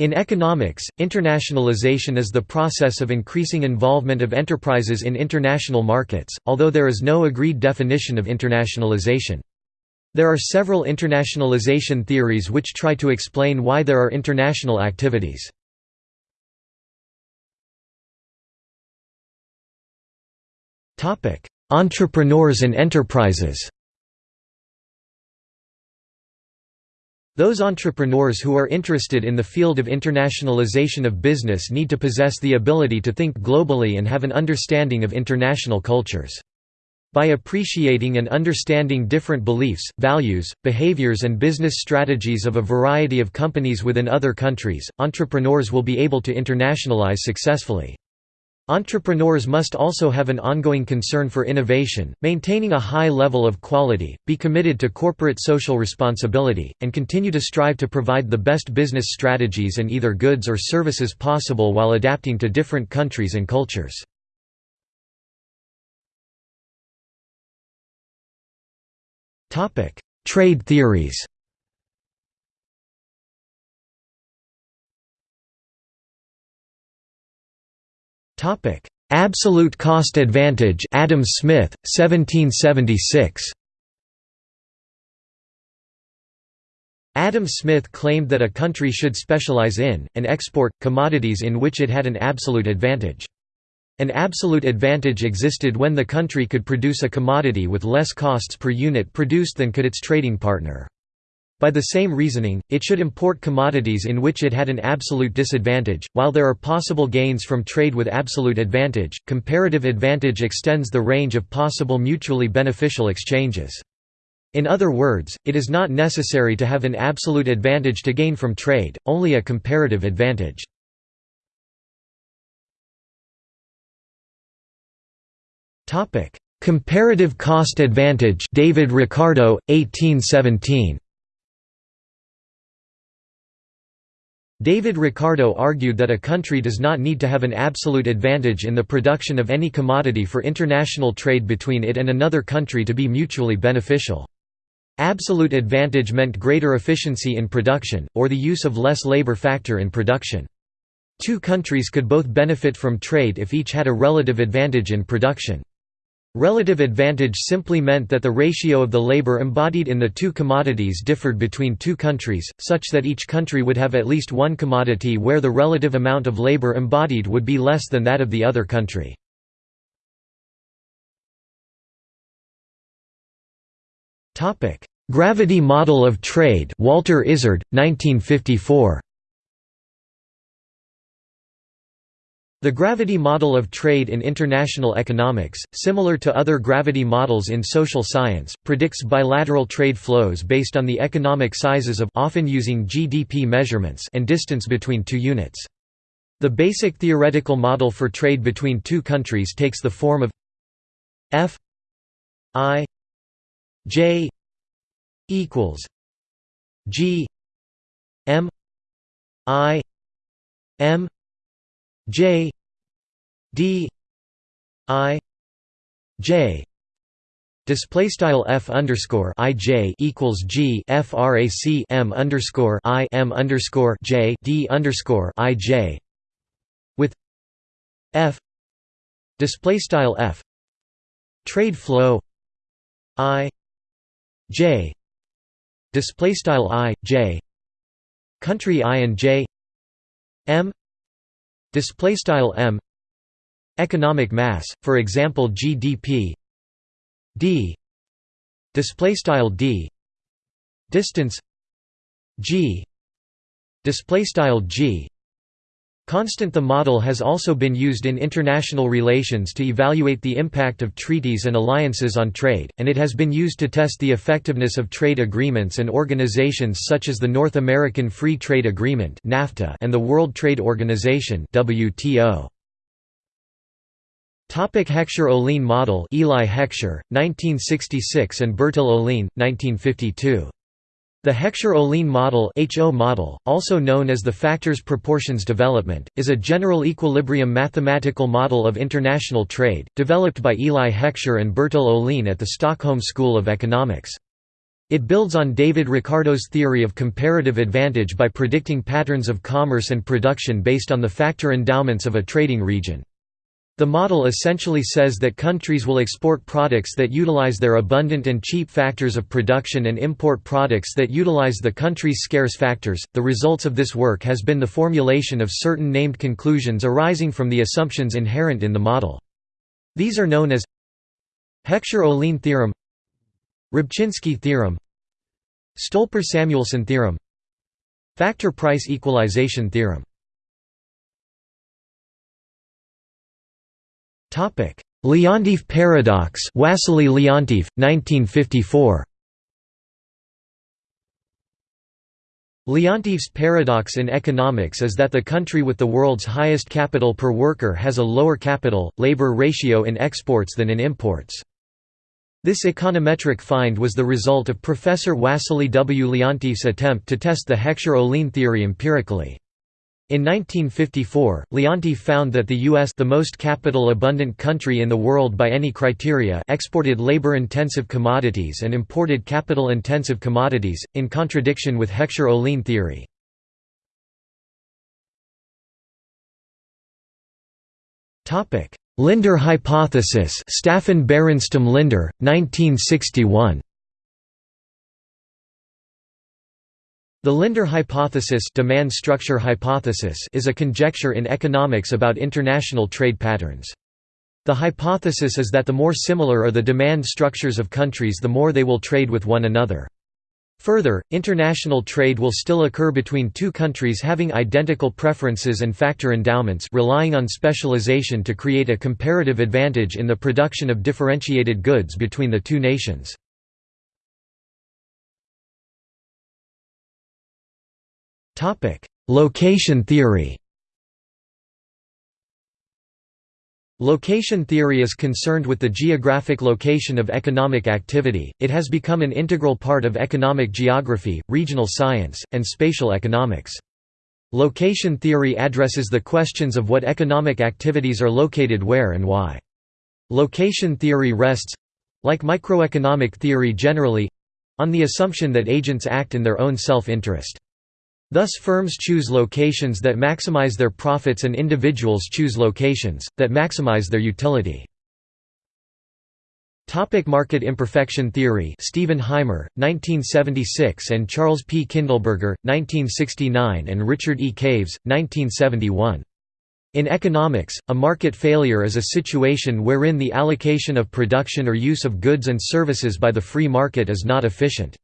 In economics, internationalization is the process of increasing involvement of enterprises in international markets, although there is no agreed definition of internationalization. There are several internationalization theories which try to explain why there are international activities. Entrepreneurs and enterprises Those entrepreneurs who are interested in the field of internationalization of business need to possess the ability to think globally and have an understanding of international cultures. By appreciating and understanding different beliefs, values, behaviors and business strategies of a variety of companies within other countries, entrepreneurs will be able to internationalize successfully. Entrepreneurs must also have an ongoing concern for innovation, maintaining a high level of quality, be committed to corporate social responsibility, and continue to strive to provide the best business strategies and either goods or services possible while adapting to different countries and cultures. Trade theories Topic: Absolute cost advantage. Adam Smith, 1776. Adam Smith claimed that a country should specialize in, and export, commodities in which it had an absolute advantage. An absolute advantage existed when the country could produce a commodity with less costs per unit produced than could its trading partner. By the same reasoning, it should import commodities in which it had an absolute disadvantage. While there are possible gains from trade with absolute advantage, comparative advantage extends the range of possible mutually beneficial exchanges. In other words, it is not necessary to have an absolute advantage to gain from trade, only a comparative advantage. Comparative cost advantage David Ricardo, 1817 David Ricardo argued that a country does not need to have an absolute advantage in the production of any commodity for international trade between it and another country to be mutually beneficial. Absolute advantage meant greater efficiency in production, or the use of less labor factor in production. Two countries could both benefit from trade if each had a relative advantage in production. Relative advantage simply meant that the ratio of the labor embodied in the two commodities differed between two countries, such that each country would have at least one commodity where the relative amount of labor embodied would be less than that of the other country. Gravity model of trade Walter Isard, 1954 The gravity model of trade in international economics, similar to other gravity models in social science, predicts bilateral trade flows based on the economic sizes of often using GDP measurements and distance between two units. The basic theoretical model for trade between two countries takes the form of F I J equals G M I M J D I J. Display style f underscore i j equals g frac m underscore i m underscore j d underscore i j. With f display style f trade flow i j display style i j country i and j m display style m. Economic mass for example gdp d. Display style d. Distance. G. Display style g Constant The model has also been used in international relations to evaluate the impact of treaties and alliances on trade, and it has been used to test the effectiveness of trade agreements and organizations such as the North American Free Trade Agreement and the World Trade Organization WTO. Heckscher-Ohlin model Eli Heckscher, 1966 and Bertil Ohlin, 1952. The Heckscher-Ohlin model, HO model, also known as the factors proportions development, is a general equilibrium mathematical model of international trade, developed by Eli Heckscher and Bertil Ohlin at the Stockholm School of Economics. It builds on David Ricardo's theory of comparative advantage by predicting patterns of commerce and production based on the factor endowments of a trading region. The model essentially says that countries will export products that utilize their abundant and cheap factors of production and import products that utilize the country's scarce factors. The results of this work has been the formulation of certain named conclusions arising from the assumptions inherent in the model. These are known as Heckscher-Ohlin theorem Rybczynski theorem Stolper–Samuelson theorem Factor price equalization theorem Leontief paradox Wassily Leontief, 1954 Leontief's paradox in economics is that the country with the world's highest capital per worker has a lower capital-labor ratio in exports than in imports. This econometric find was the result of Professor Wassily W. Leontief's attempt to test the Heckscher–Ohlin theory empirically. In 1954, Leontief found that the U.S. the most capital-abundant country in the world by any criteria exported labor-intensive commodities and imported capital-intensive commodities, in contradiction with Heckscher–Ohlin theory. Linder hypothesis Staffan Burenstam Linder, 1961. The Linder hypothesis, demand structure hypothesis is a conjecture in economics about international trade patterns. The hypothesis is that the more similar are the demand structures of countries the more they will trade with one another. Further, international trade will still occur between two countries having identical preferences and factor endowments relying on specialization to create a comparative advantage in the production of differentiated goods between the two nations. Location theory Location theory is concerned with the geographic location of economic activity, it has become an integral part of economic geography, regional science, and spatial economics. Location theory addresses the questions of what economic activities are located where and why. Location theory rests—like microeconomic theory generally—on the assumption that agents act in their own self-interest. Thus firms choose locations that maximize their profits and individuals choose locations, that maximize their utility. Topic market imperfection theory Stephen Hymer, 1976 and Charles P. Kindleberger, 1969 and Richard E. Caves, 1971. In economics, a market failure is a situation wherein the allocation of production or use of goods and services by the free market is not efficient.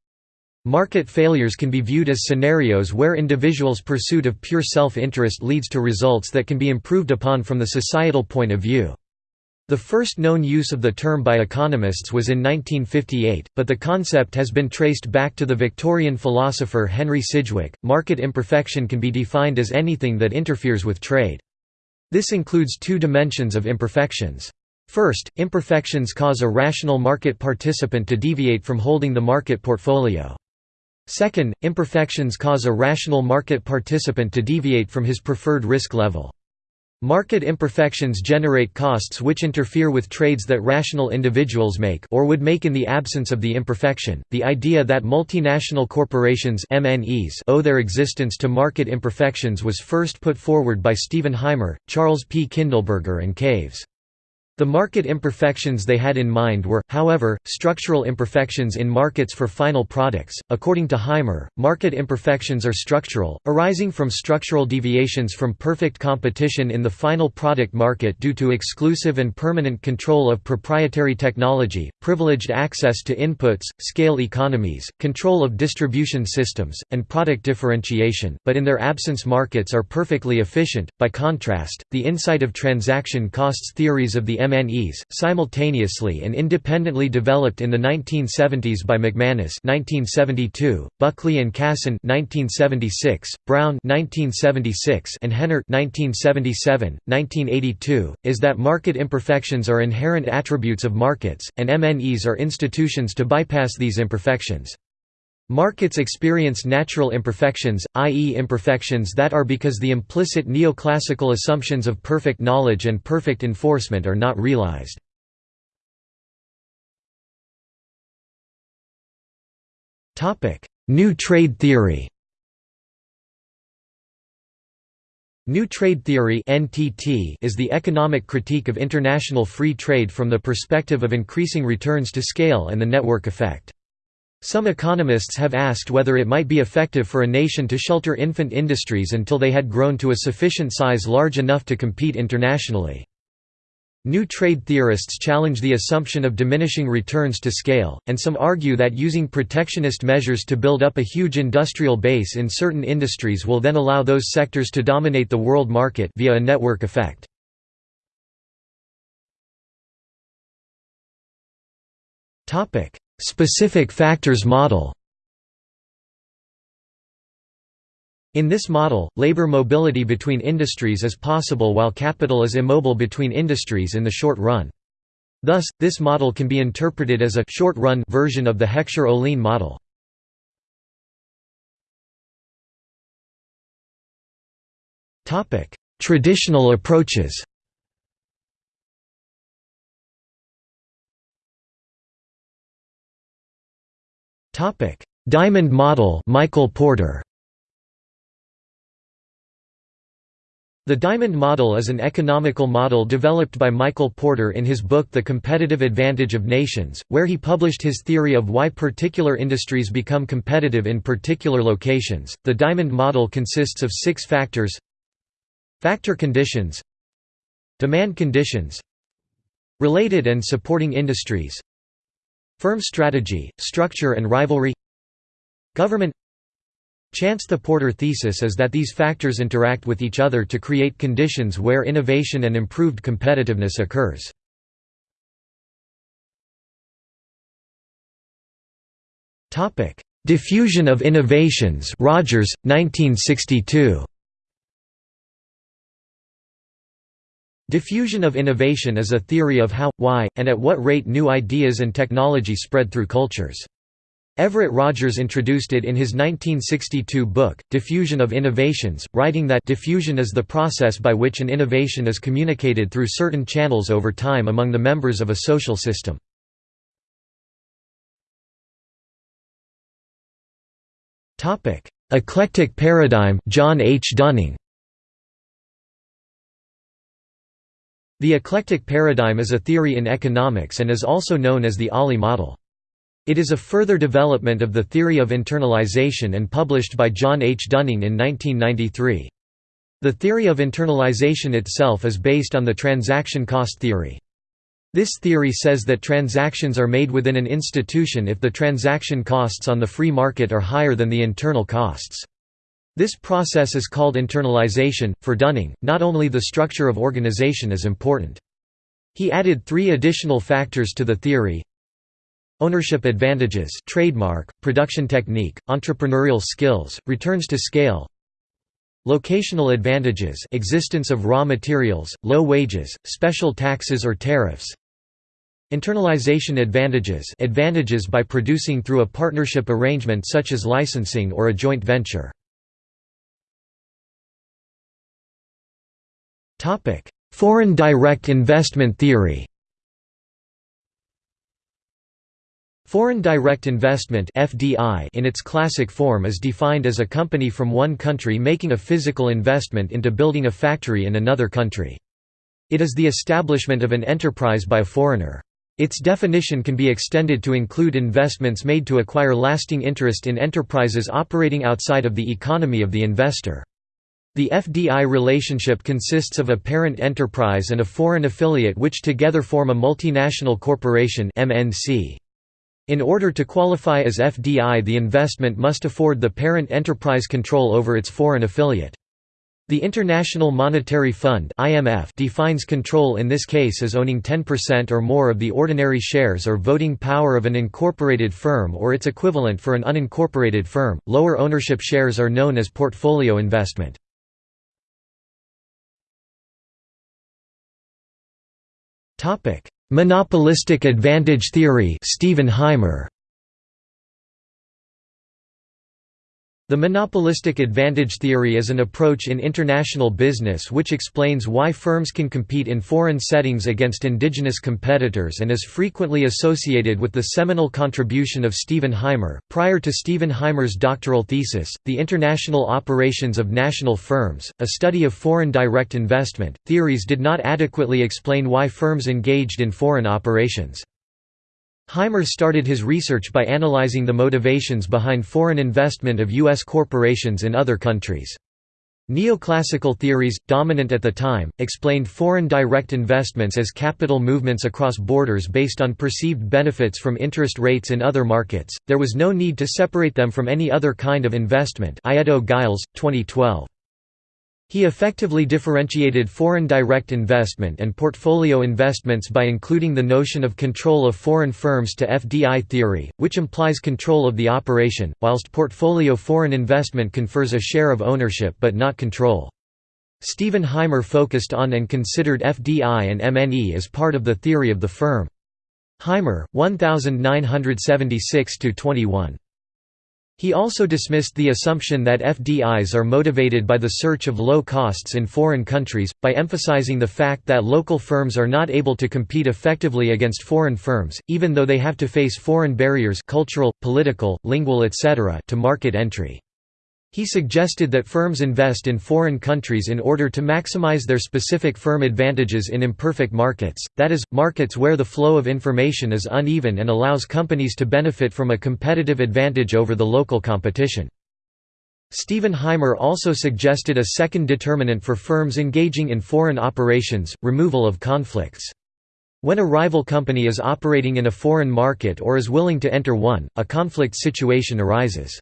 Market failures can be viewed as scenarios where individuals' pursuit of pure self-interest leads to results that can be improved upon from the societal point of view. The first known use of the term by economists was in 1958, but the concept has been traced back to the Victorian philosopher Henry Sidgwick. Market imperfection can be defined as anything that interferes with trade. This includes two dimensions of imperfections. First, imperfections cause a rational market participant to deviate from holding the market portfolio. Second, imperfections cause a rational market participant to deviate from his preferred risk level. Market imperfections generate costs which interfere with trades that rational individuals make or would make in the absence of the imperfection. The idea that multinational corporations MNEs owe their existence to market imperfections was first put forward by Stephen Hymer, Charles P. Kindleberger and Caves. The market imperfections they had in mind were, however, structural imperfections in markets for final products. According to Hymer, market imperfections are structural, arising from structural deviations from perfect competition in the final product market due to exclusive and permanent control of proprietary technology, privileged access to inputs, scale economies, control of distribution systems, and product differentiation, but in their absence markets are perfectly efficient. By contrast, the insight of transaction costs theories of the MNEs, simultaneously and independently developed in the 1970s by McManus (1972), Buckley and Casson (1976), Brown (1976), and Hennart (1977, 1982), is that market imperfections are inherent attributes of markets, and MNEs are institutions to bypass these imperfections. Markets experience natural imperfections, i.e. imperfections that are because the implicit neoclassical assumptions of perfect knowledge and perfect enforcement are not realized. New trade theory New Trade Theory is the economic critique of international free trade from the perspective of increasing returns to scale and the network effect. Some economists have asked whether it might be effective for a nation to shelter infant industries until they had grown to a sufficient size large enough to compete internationally. New trade theorists challenge the assumption of diminishing returns to scale, and some argue that using protectionist measures to build up a huge industrial base in certain industries will then allow those sectors to dominate the world market via a network effect. Specific factors model In this model, labor mobility between industries is possible while capital is immobile between industries in the short run. Thus, this model can be interpreted as a short-run version of the Heckscher-Ohlin model. Traditional approaches Diamond model Michael Porter. The diamond model is an economical model developed by Michael Porter in his book The Competitive Advantage of Nations, where he published his theory of why particular industries become competitive in particular locations. The diamond model consists of six factors. Factor conditions. Demand conditions. Related and supporting industries Firm strategy, structure and rivalry Government Chance The Porter thesis is that these factors interact with each other to create conditions where innovation and improved competitiveness occurs. Diffusion of innovations Rogers, 1962. Diffusion of innovation is a theory of how, why, and at what rate new ideas and technology spread through cultures. Everett Rogers introduced it in his 1962 book, Diffusion of Innovations, writing that diffusion is the process by which an innovation is communicated through certain channels over time among the members of a social system. Eclectic paradigm John H. Dunning The eclectic paradigm is a theory in economics and is also known as the OLI model. It is a further development of the theory of internalization and published by John H. Dunning in 1993. The theory of internalization itself is based on the transaction cost theory. This theory says that transactions are made within an institution if the transaction costs on the free market are higher than the internal costs. This process is called internalization. For Dunning, not only the structure of organization is important. He added three additional factors to the theory Ownership advantages trademark, production technique, entrepreneurial skills, returns to scale Locational advantages existence of raw materials, low wages, special taxes or tariffs Internalization advantages advantages by producing through a partnership arrangement such as licensing or a joint venture Foreign direct investment theory Foreign direct investment (FDI) in its classic form is defined as a company from one country making a physical investment into building a factory in another country. It is the establishment of an enterprise by a foreigner. Its definition can be extended to include investments made to acquire lasting interest in enterprises operating outside of the economy of the investor. The FDI relationship consists of a parent enterprise and a foreign affiliate which together form a multinational corporation. In order to qualify as FDI the investment must afford the parent enterprise control over its foreign affiliate. The International Monetary Fund (IMF) defines control in this case as owning 10% or more of the ordinary shares or voting power of an incorporated firm or its equivalent for an unincorporated firm. Lower ownership shares are known as portfolio investment. Topic: Monopolistic advantage theory Stephen The monopolistic advantage theory is an approach in international business which explains why firms can compete in foreign settings against indigenous competitors and is frequently associated with the seminal contribution of Stephen Hymer. Prior to Stephen Hymer's doctoral thesis, The International Operations of National Firms, a study of foreign direct investment, theories did not adequately explain why firms engaged in foreign operations. Hymer started his research by analyzing the motivations behind foreign investment of U.S. corporations in other countries. Neoclassical theories, dominant at the time, explained foreign direct investments as capital movements across borders based on perceived benefits from interest rates in other markets. There was no need to separate them from any other kind of investment. Gillies, 2012. He effectively differentiated foreign direct investment and portfolio investments by including the notion of control of foreign firms to FDI theory, which implies control of the operation, whilst portfolio foreign investment confers a share of ownership but not control. Stephen Hymer focused on and considered FDI and MNE as part of the theory of the firm. Hymer, 1976–21. He also dismissed the assumption that FDIs are motivated by the search of low costs in foreign countries, by emphasizing the fact that local firms are not able to compete effectively against foreign firms, even though they have to face foreign barriers cultural, political, lingual etc. to market entry. He suggested that firms invest in foreign countries in order to maximize their specific firm advantages in imperfect markets, that is, markets where the flow of information is uneven and allows companies to benefit from a competitive advantage over the local competition. Stephen Hymer also suggested a second determinant for firms engaging in foreign operations, removal of conflicts. When a rival company is operating in a foreign market or is willing to enter one, a conflict situation arises.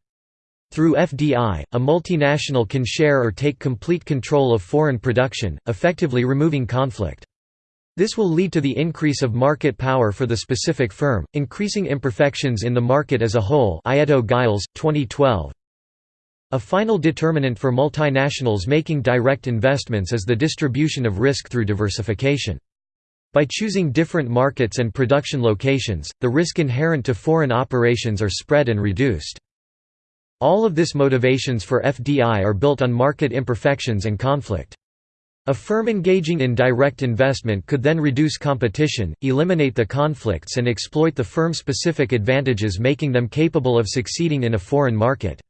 Through FDI, a multinational can share or take complete control of foreign production, effectively removing conflict. This will lead to the increase of market power for the specific firm, increasing imperfections in the market as a whole Ietto-Gillies, 2012. A final determinant for multinationals making direct investments is the distribution of risk through diversification. By choosing different markets and production locations, the risk inherent to foreign operations are spread and reduced. All of this motivations for FDI are built on market imperfections and conflict. A firm engaging in direct investment could then reduce competition, eliminate the conflicts and exploit the firm-specific advantages making them capable of succeeding in a foreign market.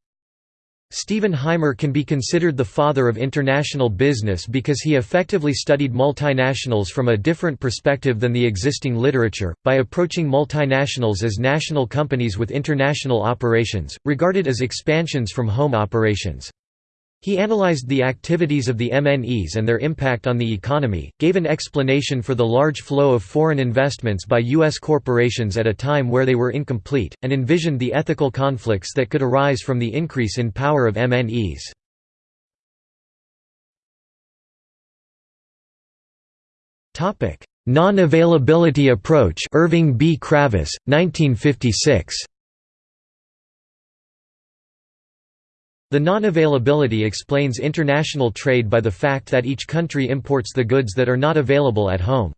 Stephen Hymer can be considered the father of international business because he effectively studied multinationals from a different perspective than the existing literature, by approaching multinationals as national companies with international operations, regarded as expansions from home operations. He analyzed the activities of the MNEs and their impact on the economy, gave an explanation for the large flow of foreign investments by U.S. corporations at a time where they were incomplete, and envisioned the ethical conflicts that could arise from the increase in power of MNEs. Non-availability approach Irving B. Kravis, 1956. The non-availability explains international trade by the fact that each country imports the goods that are not available at home.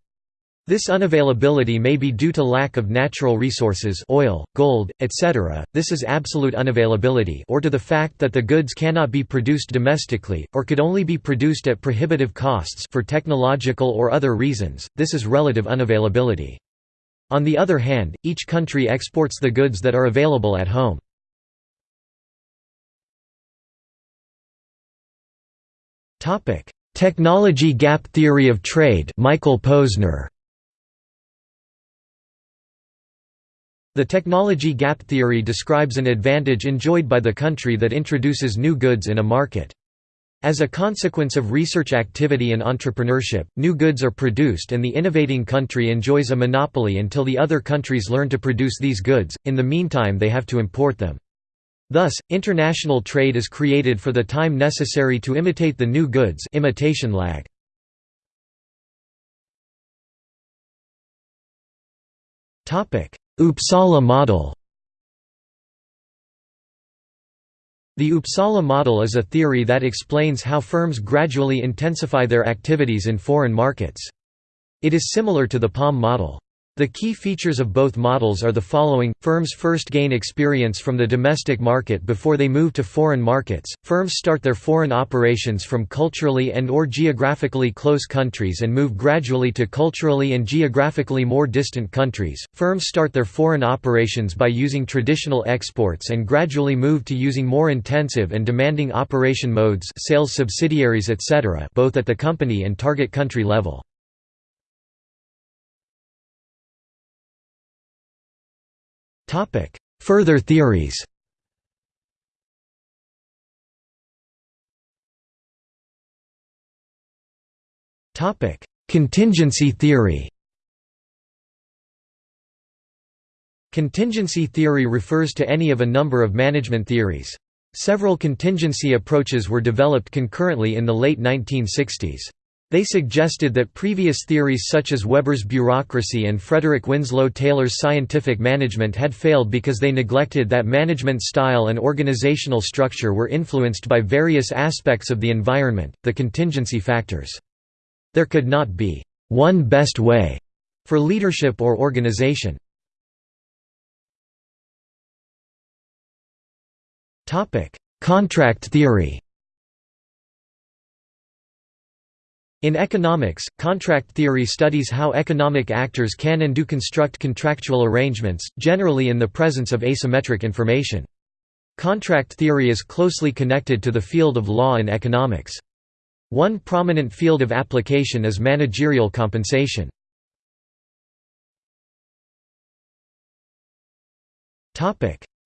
This unavailability may be due to lack of natural resources oil, gold, etc., this is absolute unavailability or to the fact that the goods cannot be produced domestically, or could only be produced at prohibitive costs for technological or other reasons, this is relative unavailability. On the other hand, each country exports the goods that are available at home. Topic: Technology gap theory of trade. Michael Posner. The technology gap theory describes an advantage enjoyed by the country that introduces new goods in a market. As a consequence of research activity and entrepreneurship, new goods are produced and the innovating country enjoys a monopoly until the other countries learn to produce these goods, in the meantime they have to import them. Thus, international trade is created for the time necessary to imitate the new goods imitation lag. Uppsala model The Uppsala model is a theory that explains how firms gradually intensify their activities in foreign markets. It is similar to the PALM model. The key features of both models are the following, firms first gain experience from the domestic market before they move to foreign markets, firms start their foreign operations from culturally and or geographically close countries and move gradually to culturally and geographically more distant countries, firms start their foreign operations by using traditional exports and gradually move to using more intensive and demanding operation modes sales subsidiaries etc. both at the company and target country level. Further theories Topic: Contingency theory Contingency theory refers to any of a number of management theories. Several contingency approaches were developed concurrently in the late 1960s. They suggested that previous theories such as Weber's bureaucracy and Frederick Winslow Taylor's scientific management had failed because they neglected that management style and organizational structure were influenced by various aspects of the environment, the contingency factors. There could not be one best way for leadership or organization. Contract theory In economics, contract theory studies how economic actors can and do construct contractual arrangements, generally in the presence of asymmetric information. Contract theory is closely connected to the field of law and economics. One prominent field of application is managerial compensation.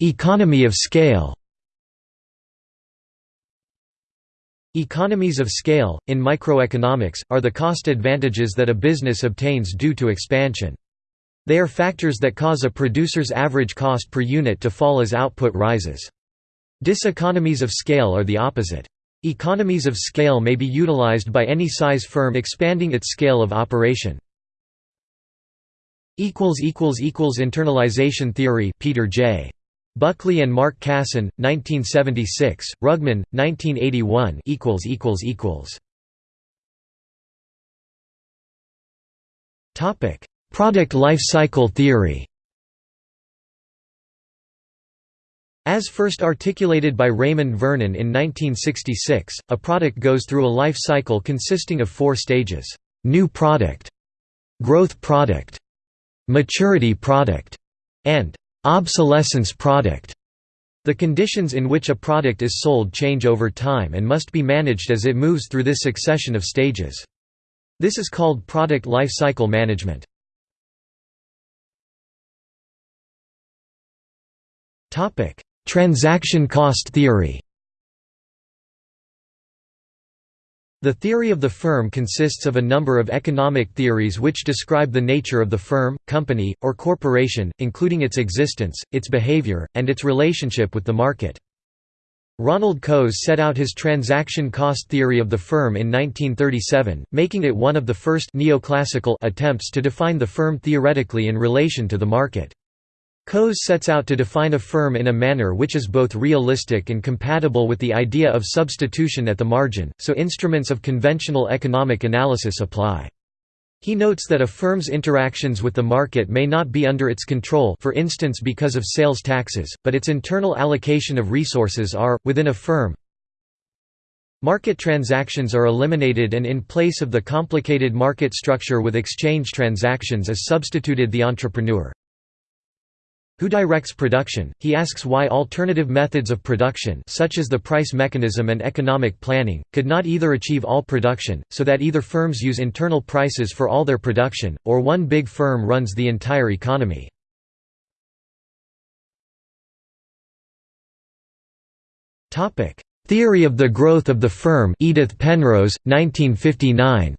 Economy of scale Economies of scale, in microeconomics, are the cost advantages that a business obtains due to expansion. They are factors that cause a producer's average cost per unit to fall as output rises. Diseconomies of scale are the opposite. Economies of scale may be utilized by any size firm expanding its scale of operation. Internalization theory Peter J. Buckley and Mark Casson, 1976, Rugman, 1981 Topic: Product life cycle theory. As first articulated by Raymond Vernon in 1966, a product goes through a life cycle consisting of four stages: new product, growth product, maturity product, and Obsolescence product the conditions in which a product is sold change over time and must be managed as it moves through this succession of stages. This is called product life cycle management. Transaction cost theory The theory of the firm consists of a number of economic theories which describe the nature of the firm, company, or corporation, including its existence, its behavior, and its relationship with the market. Ronald Coase set out his transaction cost theory of the firm in 1937, making it one of the first neoclassical attempts to define the firm theoretically in relation to the market. Coase sets out to define a firm in a manner which is both realistic and compatible with the idea of substitution at the margin, so instruments of conventional economic analysis apply. He notes that a firm's interactions with the market may not be under its control for instance because of sales taxes, but its internal allocation of resources are, within a firm. Market transactions are eliminated and in place of the complicated market structure with exchange transactions is substituted the entrepreneur. Who directs production? He asks why alternative methods of production such as the price mechanism and economic planning, could not either achieve all production, so that either firms use internal prices for all their production, or one big firm runs the entire economy. Theory of the growth of the firm Edith Penrose, 1959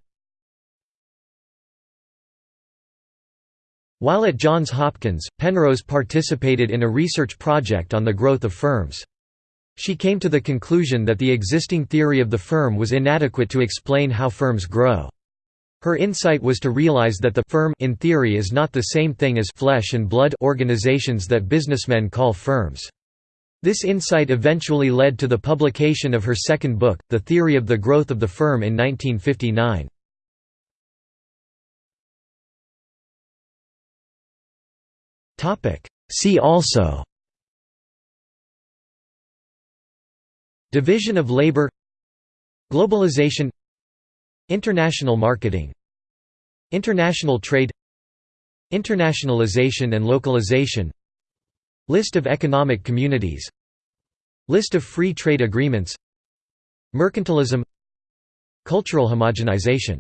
While at Johns Hopkins, Penrose participated in a research project on the growth of firms. She came to the conclusion that the existing theory of the firm was inadequate to explain how firms grow. Her insight was to realize that the firm in theory is not the same thing as flesh and blood organizations that businessmen call firms. This insight eventually led to the publication of her second book, The Theory of the Growth of the Firm in 1959. See also Division of labor Globalization International marketing International trade Internationalization and localization List of economic communities List of free trade agreements Mercantilism Cultural homogenization